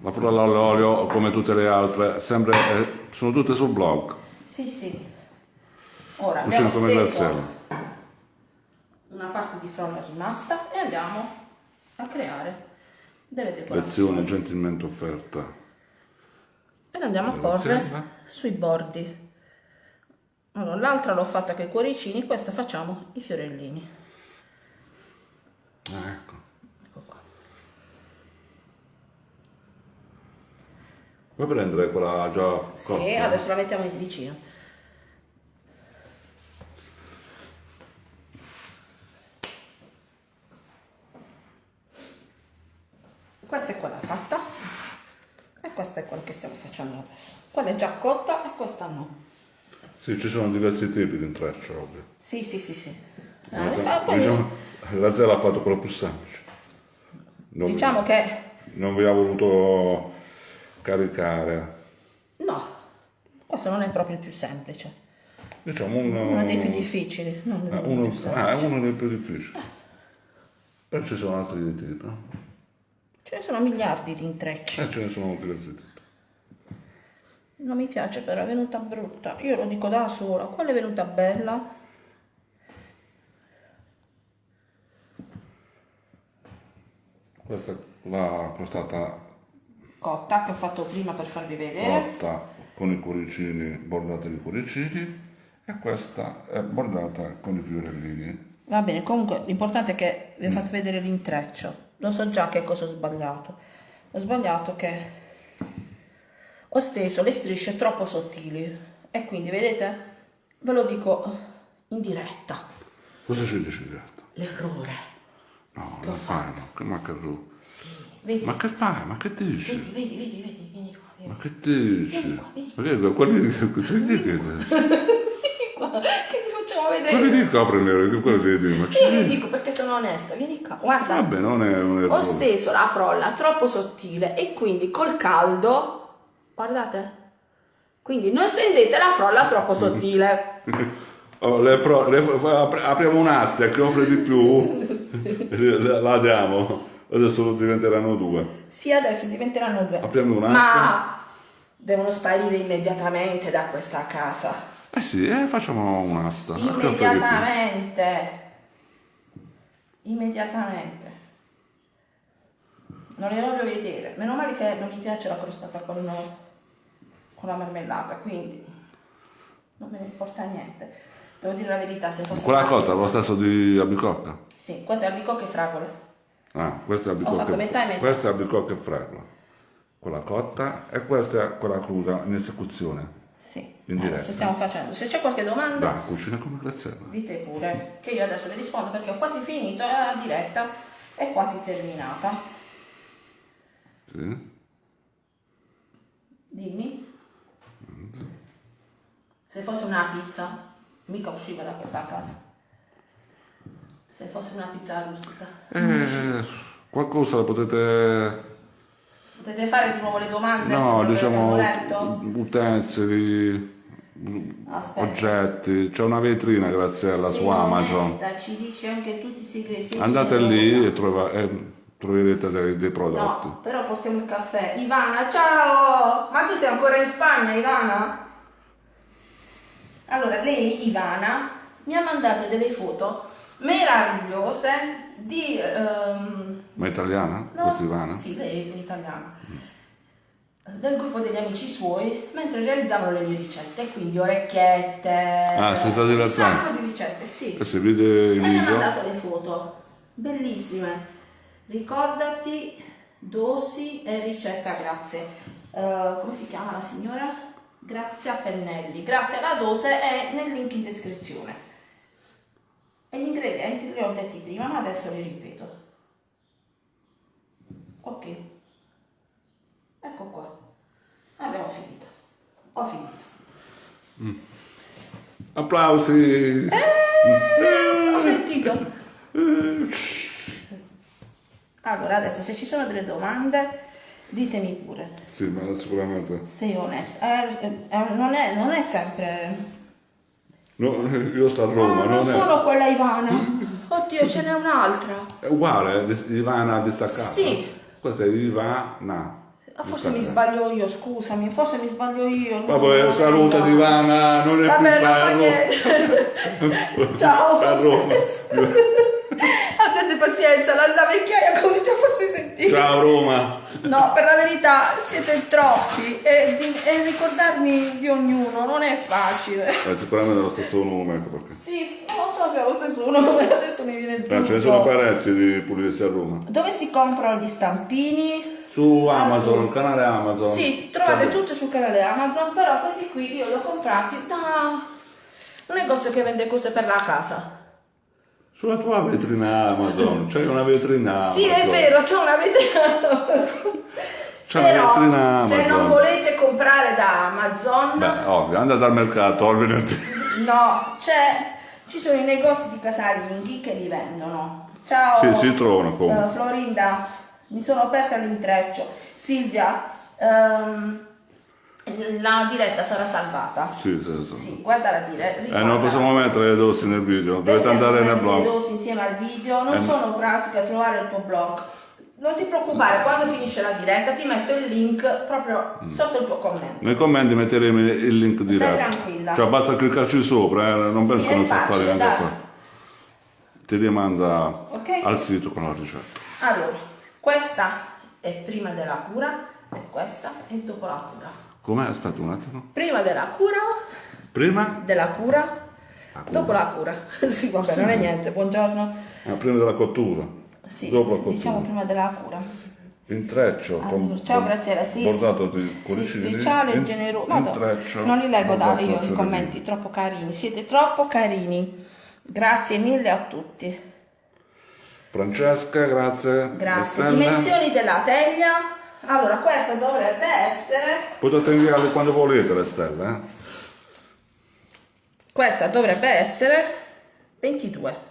La frolla all'olio, come tutte le altre, sempre, eh, sono tutte sul blog. Sì, sì. Ora abbiamo steso. Una parte di frolla rimasta e andiamo a creare delle decorazioni. Lezione gentilmente offerta. E la andiamo a porre sui bordi. Allora, l'altra l'ho fatta con i cuoricini, questa facciamo i fiorellini. Ah, ecco. Ecco qua. Puoi prendere quella già cotta? Sì, adesso la mettiamo vicino. Questa è quella fatta e questa è quella che stiamo facendo adesso. Quella è già cotta e questa no. Sì, ci sono diversi tipi di intreccio, ovvio. Sì, sì, sì, sì. Eh, se- fa- poi- diciamo, la zella ha fatto quello più semplice. Non, diciamo che non vi ha voluto caricare. no, questo non è proprio il più semplice. Diciamo uno, Uno dei più difficili. Non eh, uno- più ah, è uno dei più difficili. Però ci sono altri tipi, no? Ce ne sono miliardi di intrecci. Eh, ce ne sono diversi tipi. Non mi piace però, è venuta brutta. Io lo dico da sola. Quella è venuta bella. Questa è la crostata Cotta che ho fatto prima per farvi vedere. cotta con i cuoricini, bordata di cuoricini e questa è bordata con i fiorellini. Va bene, comunque l'importante è che vi ho fatto vedere l'intreccio. Lo so già che cosa ho sbagliato. Ho sbagliato che ho steso le strisce troppo sottili. E quindi, vedete, ve lo dico in diretta. Cosa ci dici diretta? L'errore. No, Che ho fai? Che ma che ru- Sì, vedi, Ma che fai? Ma che dici? vedi, vedi, vedi, vedi, vieni qua, vieni Ma che dici? Ma che quelli che quelli che qua. Che ti facciamo vedere? quelli lì coprono che quelli che dicono, ma Io ci vi dico perché sono onesta, vieni qua, guarda. Vabbè, non è un Ho errore. steso la frolla troppo sottile e quindi col caldo, guardate, quindi non stendete la frolla troppo sottile. Oh, le fro- le fro- apriamo un'asta che offre di più, la diamo. Adesso diventeranno due. Sì, adesso diventeranno due. Apriamo un'asta. Ma devono sparire immediatamente da questa casa. Eh sì, eh, facciamo un'asta. Immediatamente. Immediatamente. Non le voglio vedere. Meno male che non mi piace la crostata con, con la marmellata, quindi non me ne importa niente. Devo dire la verità, se fosse Quella cotta, lo stesso di albicocca? Sì, questa è albicocca e fragole. Ah, questa è albicocca, metà questa è albicocca e fragola. Quella cotta e questa è quella cruda in esecuzione. Sì, In diretta. adesso stiamo facendo. Se c'è qualche domanda, Dai, cucina come Graziella. dite pure, che io adesso vi rispondo perché ho quasi finito e la diretta è quasi terminata. Sì? Dimmi. Se fosse una pizza, mica usciva da questa casa. Se fosse una pizza rustica. Eh, qualcosa la potete... Potete fare di nuovo le domande? No, diciamo letto? utensili, Aspetta. oggetti. C'è una vetrina Graziella Sei su Amazon. ci dice anche tutti i segreti. Andate lì e trova- e troverete dei, dei prodotti. No, però portiamo il caffè. Ivana, ciao! Ma tu sei ancora in Spagna, Ivana? Allora, lei, Ivana, mi ha mandato delle foto meravigliose di... ehm, Ma italiana? no, Questa Ivana? Sì, lei è italiana. Del gruppo degli amici suoi, mentre realizzavano le mie ricette, quindi orecchiette... Ah, sei stato un sacco di ricette, sì. Questi video, i E mi ha video. mandato le foto, bellissime. Ricordati, dosi e ricetta, grazie. Eh, come si chiama la signora? Grazia Pennelli. Grazie alla dose è nel link in descrizione. E gli ingredienti li ho detti prima, ma adesso li ripeto. Ok. Ecco qua. Abbiamo Ho finito. Applausi! Ho sentito. Allora, adesso se ci sono delle domande, ditemi pure. Sì, ma sicuramente. Sei onesta. Eh, eh, non, è, non è sempre... No, io sto a No, Roma, non non è... sono quella Ivana. Oddio, ce n'è un'altra. È uguale, dis- Ivana distaccata. Sì. Questa è Ivana. Ah, Forse mi sbaglio io, scusami, forse mi sbaglio io. no, Vabbè, no, saluta no. Ivana, non è Vabbè, più non fa sbaglio. niente. Ciao. A Roma. Abbiate pazienza, la, la vecchiaia comincia forse a sentire. Ciao Roma. No, per la verità siete troppi e, di- e ricordarmi di ognuno non è facile. Eh, sicuramente è lo stesso nome, ecco perché. Sì, non so se è lo stesso nome, adesso mi viene il Eh, ce ne dubbio. sono parecchi di pulizia a Roma. Dove si comprano gli stampini? Su Amazon, il canale Amazon. Sì, trovate Cioè, tutto sul canale Amazon, però questi qui io li ho comprati da un negozio che vende cose per la casa. Sulla tua vetrina Amazon, c'è una vetrina Amazon. Sì, è vero, c'è una vetrina Amazon. C'è una vetrina se Amazon. non volete comprare da Amazon, Beh, ovvio, andate al mercato al venerdì. no, c'è, ci sono i negozi di casalinghi che li vendono. Ciao. Sì, si trovano. Eh, Florinda, mi sono persa l'intreccio. Silvia, ehm, la diretta sarà salvata. Sì, sì, sì. Sì, guarda la diretta. Eh, non possiamo mettere le dosi nel video, dovete andare nel Le blog. dosi insieme al video, non Eh, sono pratiche a trovare il tuo blog. Non ti preoccupare, quando finisce la diretta ti metto il link proprio Mm. sotto il tuo commento. Nei commenti metteremo il link diretto. tranquilla. Cioè basta cliccarci sopra, eh, non penso Sì, che non facile, fare neanche dai. qua. Ti rimanda Ok. al sito con la ricetta. Allora, questa è prima della cura e questa è dopo la cura. Com'è? Aspetta un attimo. Prima della cura, Prima? della cura, La cura. dopo la cura. sì, vabbè, non è niente, buongiorno. Ah, prima della cottura. Sì, Dopo la cottura. diciamo prima della cura. Intreccio con Allora, ciao Graziella, sì, bordato di sì, cuoricini. speciale e in- generoso. No, non li leggo da io i commenti, troppo carini. Siete troppo carini. Grazie mille a tutti. Francesca, grazie. Grazie. Estella. Dimensioni della teglia. Allora, questa dovrebbe essere Potete inviarle quando volete le stelle, eh? questa dovrebbe essere 22.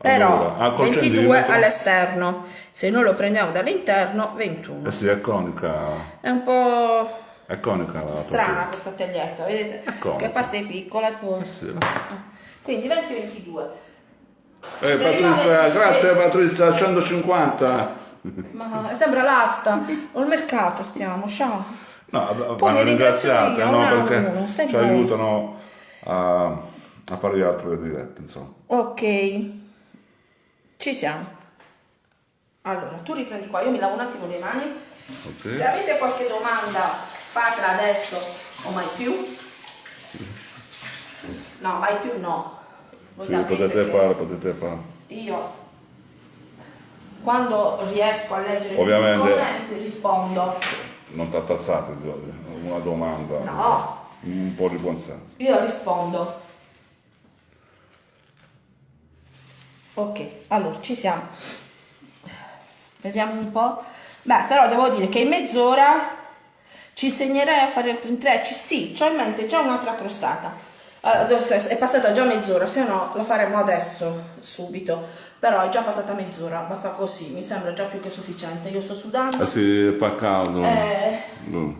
Però Allora, ah, col 22 centimetro? all'esterno. Se noi lo prendiamo dall'interno 21. Eh sì, è conica. È un po' È conica la strana questa taglietta, vedete? Che parte piccola poi. Sì. Quindi 20-22. Eh, Se io Patrizia, grazie Patrizia, 150. Ma sembra l'asta. O il mercato stiamo, ciao. No, Poi vanno ringraziate, no? Perché ci buono. aiutano a, a fare le altre dirette, insomma. Ok. Ci siamo. Allora, tu riprendi qua, io mi lavo un attimo le mani. Ok. Se avete qualche domanda, fatela adesso o mai più. No, mai più no. Voi Sì, potete che fare, potete fare. Io quando riesco a leggere Ovviamente. i commenti rispondo. Non t'attazzate, una domanda. No, Un po' di buonsenso. io rispondo. Ok, allora ci siamo. Vediamo un po'. Beh, però devo dire che in mezz'ora ci segnerei a fare altri intrecci. Sì, ho in mente già un'altra crostata. Allora, è passata già mezz'ora, se no la faremo adesso, subito. Però è già passata mezz'ora, basta così, mi sembra già più che sufficiente. Io sto sudando Eh sì, fa caldo. eh, Mm.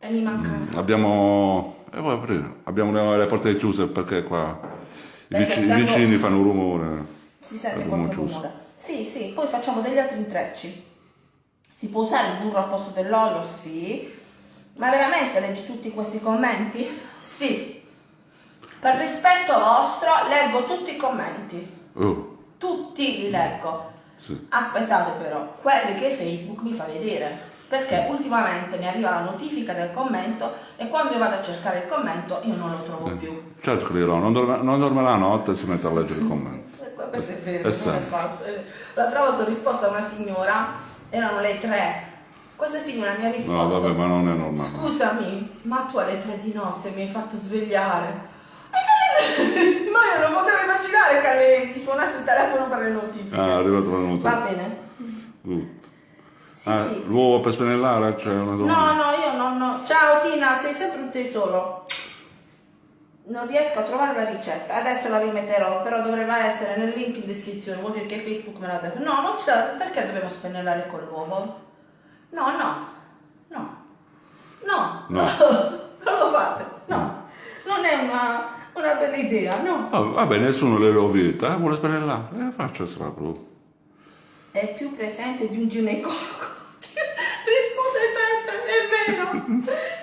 e mi manca. Abbiamo. Eh, aprire? Abbiamo le, porte chiuse perché qua i, Perché i vicini fanno rumore. Si sente qualche chiuso. rumore. Sì, sì, poi facciamo degli altri intrecci. Si può usare il burro al posto dell'olio? Sì. Ma veramente leggi tutti questi commenti? Sì. Per rispetto vostro leggo tutti i commenti. Oh, Tutti li leggo. sì. Aspettate però, quelli che Facebook mi fa vedere. Perché ultimamente mi arriva la notifica del commento e quando io vado a cercare il commento io non lo trovo più. Certo dirò, non dorme, non dorme la notte e si mette a leggere i commenti. Eh, Questo è vero, È non è falso. Eh, L'altra volta ho risposto a una signora, erano le tre. Questa signora mi ha No, risposto. vabbè, ma non è normale. Scusami, ma tu alle tre di notte mi hai fatto svegliare. E Ma io non potevo immaginare che mi suonasse il telefono per le notifiche. Ah, è arrivato la Va nota. bene. Good. Sì, Ah, sì. L'uovo per spennellare? C'è una domanda. No, no, io non, no. Ciao Tina, sei sempre un tesoro. Non riesco a trovare la ricetta, adesso la rimetterò, però dovrebbe essere nel link in descrizione, vuol dire che Facebook me l'ha detto. No, non c'è, perché dobbiamo spennellare con l'uovo? No, no, no, no, No. non lo fate, no, non è una, una bella idea, no. Ah, vabbè, nessuno le rovita, eh, vuole spennellare. Eh, faccia sta proprio. È più presente di un ginecologo. Risponde sempre, è vero.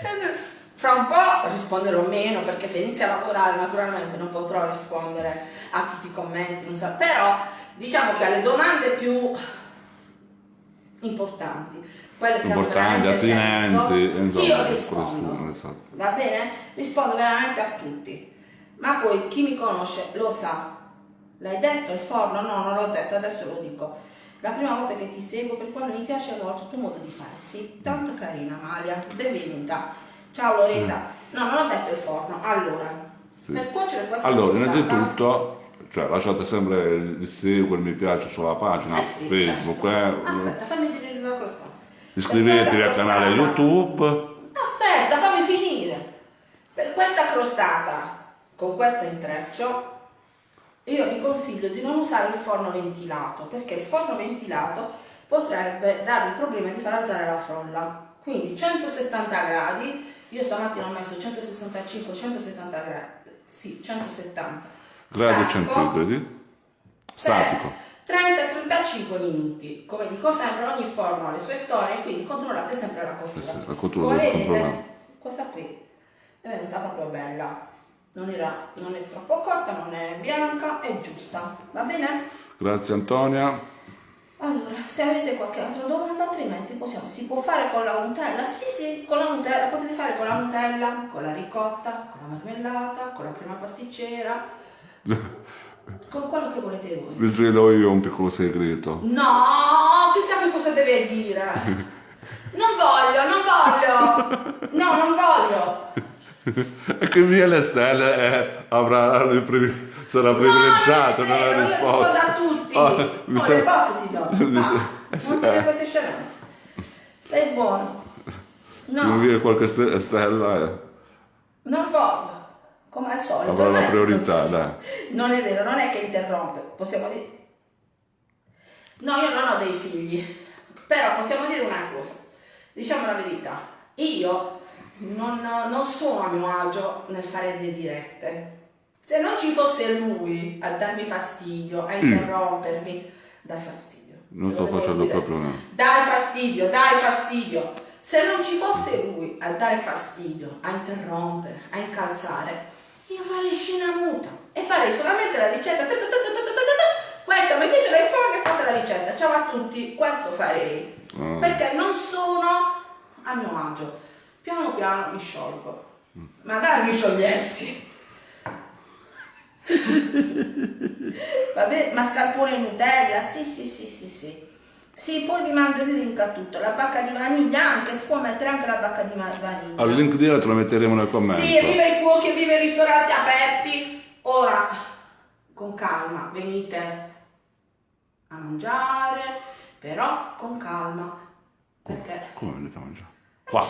È vero. Fra un po' risponderò meno perché se inizio a lavorare naturalmente non potrò rispondere a tutti i commenti, non so. però diciamo che alle domande più importanti, quelle che Importanti, attinenti, insomma, io rispondo. esatto. Va bene? Rispondo veramente a tutti. Ma poi chi mi conosce lo sa. L'hai detto il forno? No, non l'ho detto, adesso lo dico. La prima volta che ti seguo per quando mi piace molto il tuo modo di fare. Sei tanto carina, Amalia. Benvenuta. Ciao Loretta. No, non ho detto il forno. Allora, Sì. per cuocere questa Allora, crostata- innanzitutto, cioè, lasciate sempre il seguire, il mi piace sulla pagina Eh sì, Facebook, certo. eh. Aspetta, fammi dire la crostata. iscrivetevi al canale YouTube. Aspetta, fammi finire. Per questa crostata con questo intreccio, io vi consiglio di non usare il forno ventilato, perché il forno ventilato potrebbe darvi il problema di far alzare la frolla. Quindi 170 gradi, io stamattina ho messo 165-170 gradi, sì, 170 Gradi centigradi. Statico. per 30-35 minuti. Come dico sempre, ogni forno ha le sue storie, quindi controllate sempre la cottura. Eh la cottura Come vedete, questa qui è venuta proprio bella. Non, era, non è troppo cotta, non è bianca, è giusta. Va bene? Grazie Antonia. Allora, se avete qualche altra domanda, altrimenti possiamo, si può fare con la Nutella? Sì, sì, con la Nutella, potete fare con la Nutella, con la ricotta, con la marmellata, con la crema pasticcera, con quello che volete voi. Vi svelo io un piccolo segreto. No, chissà che cosa deve dire. Non voglio, non voglio. No, non voglio. E che via le stelle eh, avrà sarà privilegiato no, non nella risposta. a tutti. Oh, mi Oh, sa- le botte ti do. Basta. eh, Non eh. queste scemenze. Stai buono. Non No, via qualche ste- stella eh, non voglio. Come al solito. avrà la eh. priorità, dai. Non è vero, non è che interrompe. Possiamo dire... No, io non ho dei figli. Però possiamo dire una cosa. Diciamo la verità. Io non, non sono a mio agio nel fare le dirette. Se non ci fosse lui a darmi fastidio, a mm. interrompermi, dai fastidio. Non sto facendo dire. proprio niente. Dai fastidio, dai fastidio. Se non ci fosse lui a dare fastidio, a interrompere, a incalzare, io farei scena muta e farei solamente la ricetta. Questa mettetela in forno e fate la ricetta. Ciao a tutti, questo farei. Ah. Perché non sono a mio agio Piano piano mi sciolgo. Magari mi sciogliessi. Vabbè, mascarpone Nutella, sì, sì, sì, sì, sì. Sì, poi vi mando il link a tutto, la bacca di vaniglia anche, si può mettere anche la bacca di vaniglia. Al link diretto lo metteremo nel commento. Sì, viva i cuochi, e viva i ristoranti aperti. Ora, con calma, venite a mangiare, però con calma, perché Come venite a mangiare? Qua,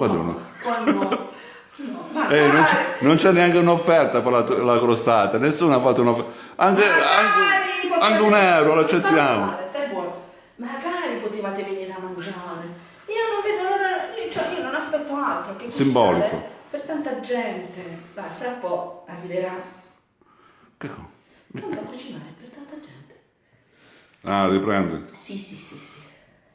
qua devono... poi no, no, Ehi, non, c'è, non neanche un'offerta per la, la crostata, nessuno ha fatto un'offerta. Anche, anche, anche un euro lo Stai accettiamo. male, Stai buono. Magari potevate venire a mangiare. Io non vedo l'ora, io, cioè, io non aspetto altro che Simbolico. Per tanta gente. Vai, fra un po' arriverà. Che co- Anche a cucinare per tanta gente. Ah, riprendi. Sì, sì, sì, sì.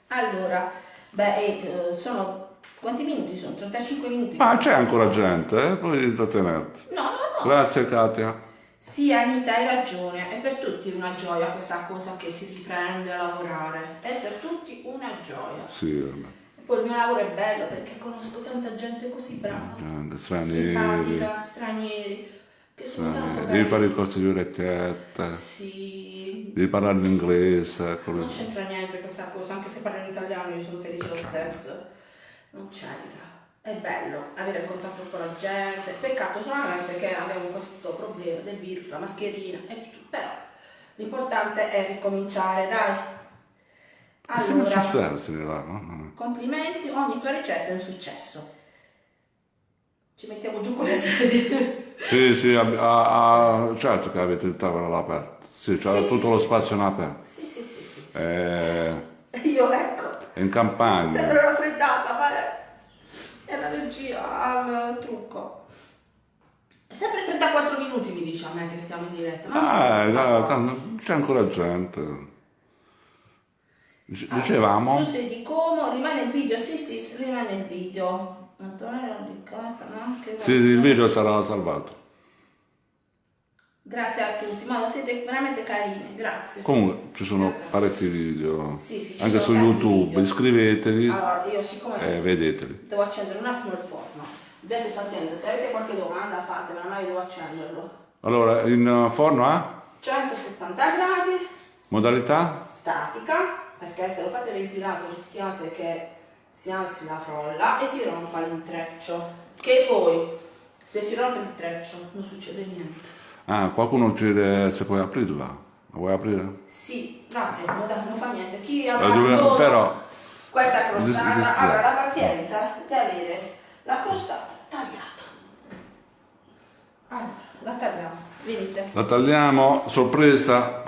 Allora, beh, eh, sono... Quanti minuti sono? 35 minuti? Ah, c'è ancora gente, eh? puoi trattenerti. No, no, no. Grazie Katia. Sì, Anita, hai ragione. È per tutti una gioia questa cosa che si riprende a lavorare. È per tutti una gioia. Sì, vabbè. Poi il mio lavoro è bello perché conosco tanta gente così brava, gente, stranieri. simpatica, stranieri, che sono tanto stranieri. carini. Devi fare il corso di orecchiette, Sì, devi parlare l'inglese. non le- c'entra niente questa cosa, anche se parlo in italiano io sono felice lo stesso. Non c'entra. È bello avere il contatto con la gente. Peccato solamente che abbiamo questo problema del virus, la mascherina e tutto. Però l'importante è ricominciare, dai. Allora, no? complimenti, ogni tua ricetta è un successo. Ci mettiamo giù con le sedie. Sì, sì, ab- ah, ah, certo che avete il tavolo all'aperto. Sì, c'era Sì, tutto sì, lo spazio in aperto. sì, sì, sì, sì. Eh, Io ecco, in campagna. sembro raffreddata, ma è l'allergia al trucco. Sempre 34 minuti mi dice a me che stiamo in diretta. Non so. Ah, c'è ancora gente. Dice- Dicevamo, Tu sei di Como, rimane il video, sì sì, rimane il video. Antonella Riccardo, no? Che sì, il video sarà salvato. Grazie a tutti, ma siete veramente carini, grazie. Comunque ci sono Grazie. parecchi video, Sì, sì, anche su YouTube, video. iscrivetevi Allora, io siccome e vedeteli. devo accendere un attimo il forno, abbiate pazienza, se avete qualche domanda fatemela, ma io devo accenderlo. Allora, in uh, forno a 170 gradi, modalità? statica, perché se lo fate ventilato rischiate che si alzi la frolla e si rompa l'intreccio. Che poi, se si rompe l'intreccio, non succede niente. Ah, qualcuno chiede se puoi aprirla. La vuoi aprire? Sì, dai, non, dai, non fa niente. Chi La dove- dono però questa dis- crostata dis- avrà la pazienza di avere la crostata tagliata. Allora, la tagliamo, venite. la tagliamo, sorpresa.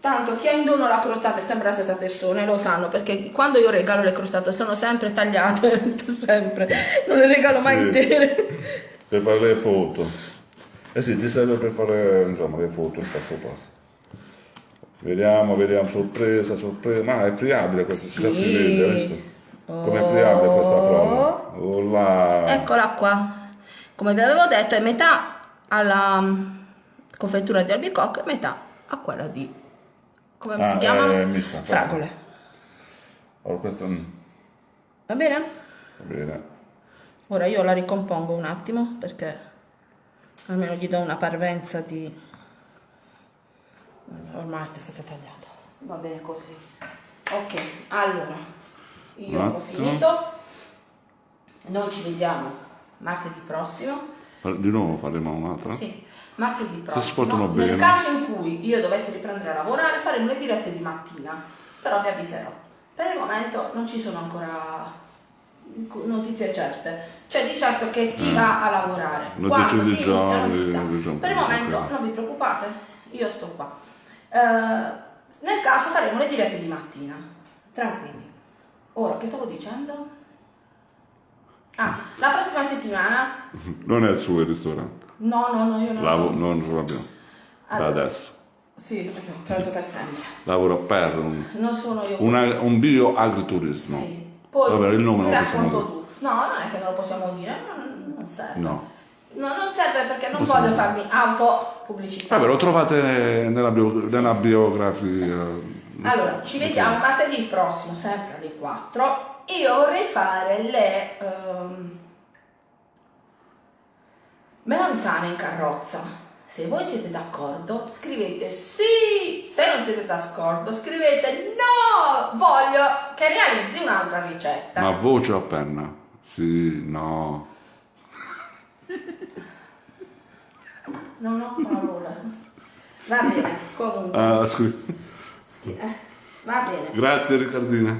Tanto chi ha in dono la crostata è sempre la stessa persona e lo sanno perché quando io regalo le crostate sono sempre tagliate, sempre, non le regalo mai Sì. intere. Per fare le foto. Eh sì, ti serve per fare insomma le foto il passo passo. Vediamo, vediamo, sorpresa, sorpresa. Ma è friabile questa, Sì. si vede, visto? Come è friabile questa frolla. Oh là. Eccola qua. Come vi avevo detto è metà alla mm, confettura di albicocca e metà a quella di come Ah, si chiamano? è mista, Fragole. Allora, questo mm, Va bene? va bene. Ora io la ricompongo un attimo perché almeno gli do una parvenza di ormai è stata tagliata. Va bene così. Ok, allora io Un ho finito. Noi ci vediamo martedì prossimo. Di nuovo faremo un'altra? Sì, martedì prossimo. Nel bene. caso in cui io dovessi riprendere a lavorare, faremo le dirette di mattina, però vi avviserò. Per il momento non ci sono ancora notizie certe. Cioè di certo che si va a lavorare. Notizie Quando si inizia non giorni, si sa. diciamo, Per il momento ok. non vi preoccupate, io sto qua. Eh, nel caso faremo le dirette di mattina. Tranquilli. Ora, che stavo dicendo? Ah, la prossima settimana Non è il suo il ristorante. No, no, no, io non Lavo- non l'abbiamo. Da Allora. adesso. Sì, penso per sempre. Lavoro per un, Non sono io. una- un bioagriturismo. Sì. Poi Vabbè, il nome lo possiamo dire. tu. No, non è che non lo possiamo dire, non, non serve. No. No, non serve perché non Possiamo voglio dire. farmi autopubblicità. Vabbè, lo trovate nella, bio- nella biografia. Allora, ci vediamo martedì prossimo, sempre alle 4. Io vorrei fare le ehm, melanzane in carrozza. Se voi siete d'accordo, scrivete sì. Se non siete d'accordo, scrivete no. Voglio che realizzi un'altra ricetta. Ma voce a penna? Sì, no. Non ho parole. Va bene, comunque. Ah, scusi. Eh, Va bene. Grazie Riccardina.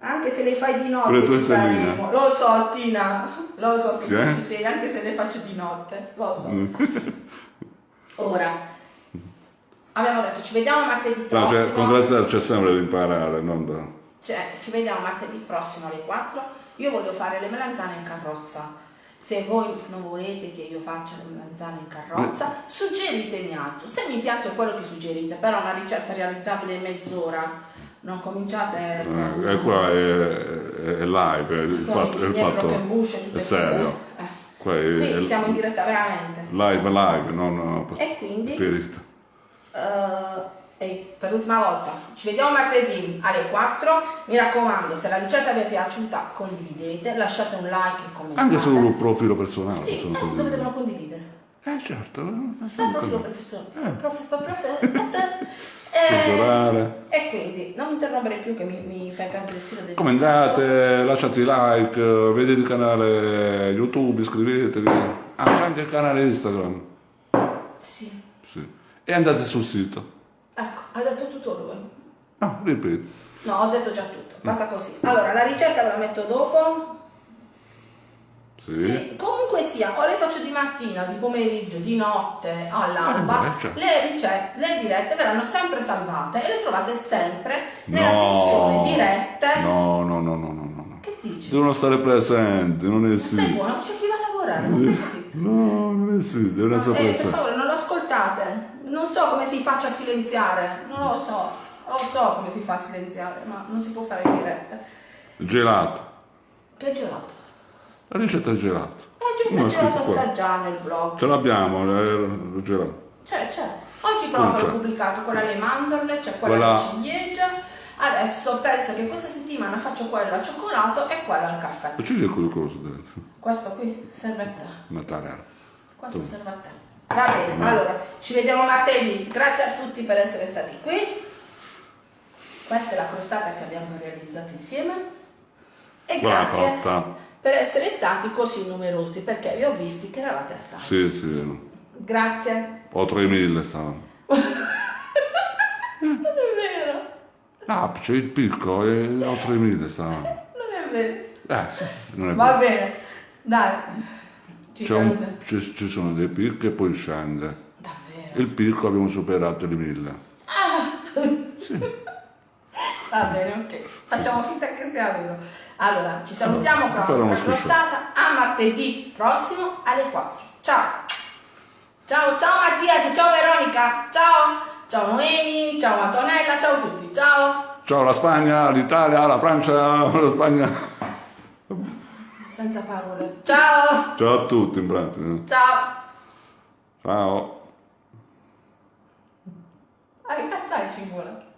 Anche se le fai di notte ci saremo. Lo so, Tina. Lo so che Che? tu ci sei, anche se le faccio di notte. Lo so. Mm. Ora. Abbiamo detto, ci vediamo martedì No, prossimo. cioè, con grazia c'è sempre da imparare, non da... Cioè, ci vediamo martedì prossimo alle 4. Io voglio fare le melanzane in carrozza. Se voi non volete che io faccia le melanzane in carrozza, suggeritemi altro. Se mi piace quello che suggerite, però una ricetta realizzabile in mezz'ora, non cominciate con- Eh, e qua è, è live, è il con fatto, è il fatto è serio. Eh. Qua è, Quindi siamo in diretta veramente. live live, non E quindi? preferito. Eh, e per l'ultima volta ci vediamo martedì alle 4 mi raccomando se la ricetta vi è piaciuta condividete lasciate un like e commentate Anche sul profilo personale sì, eh, dove condividere. devono condividere Eh certo, eh, sul profilo così. professionale prof, prof, Personale. e quindi non mi interrompere più che mi, mi fai perdere il filo del discorso. Commentate, lasciate like, vedete il canale YouTube, iscrivetevi. Ah, anche il canale Instagram. sì Sì. E andate sul sito. ecco ha detto tutto lui Ah, ripeti. No, ho detto già tutto, basta così. Allora, la ricetta ve la metto dopo. Sì. Sì, comunque sia, o le faccio di mattina, di pomeriggio, di notte, all'alba, Eh, certo. le ricette, le dirette verranno sempre salvate e le trovate sempre nella No. sezione dirette. No, no, no, no, no, no. Che dici? Devono stare presenti, non Stai esiste. buono, c'è chi va a lavorare, ma stai zitto. No, non esiste, devono essere Eh, per presenti. favore, non lo ascoltate. Non so come si faccia a silenziare, non lo so. Lo so come si fa a silenziare, ma non si può fare in diretta. Gelato. Che gelato? La ricetta di gelato. Eh, il è scritto gelato sta già nel blog. Ce l'abbiamo, eh, il gelato. C'è, c'è. Oggi proprio l'ho pubblicato quella alle mandorle, c'è quella Quella- alla ciliegia. Adesso penso che questa settimana faccio quella al cioccolato e quella al caffè. Ma c'è qualcosa dentro? Questo qui serve a te. Natale. Questo serve a te. Va bene, allora ci vediamo martedì. Grazie a tutti per essere stati qui. Questa è la crostata che abbiamo realizzato insieme. E Buona grazie cotta. Per essere stati così numerosi perché vi ho visti che eravate assai. Sì, sì. Grazie. O 3000 stavano. Non è vero, Ah, c'è il picco e o 3000 stavano. non è vero. Eh, sì, non è Va vero. bene, dai. Ci un- ci, ci sono dei picchi e poi scende. Davvero. Il picco abbiamo superato le 1000. Va bene, ok. Facciamo finta che sia vero. Allora, ci salutiamo con la crostata a martedì prossimo alle 4. Ciao. Ciao, ciao Mattias, ciao Veronica, ciao. Ciao Noemi, ciao Antonella, ciao a tutti. Ciao. Ciao la Spagna, l'Italia, la Francia, la Spagna. Senza parole. Ciao. Ciao a tutti in pratica. Ciao. Ciao. Ah, assai ci vuole.